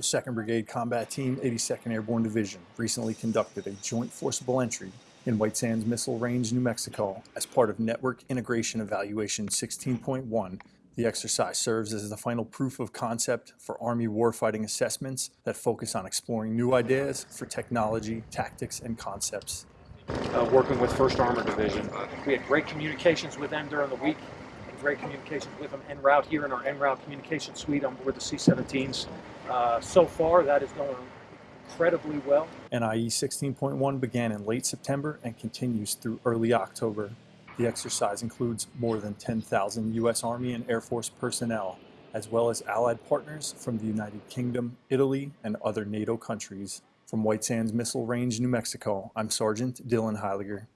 The 2nd Brigade Combat Team, 82nd Airborne Division, recently conducted a joint forcible entry in White Sands Missile Range, New Mexico, as part of Network Integration Evaluation 16.1. The exercise serves as the final proof of concept for Army warfighting assessments that focus on exploring new ideas for technology, tactics, and concepts. uh, working with First Armored Division. We had great communications with them during the week, great communications with them en route here in our en route communication suite on board the C-17s. Uh, so far, that is going incredibly well. NIE 16.1 began in late September and continues through early October. The exercise includes more than 10,000 U.S. Army and Air Force personnel, as well as allied partners from the United Kingdom, Italy, and other NATO countries. From White Sands Missile Range, New Mexico, I'm Sergeant Dylan Heiliger.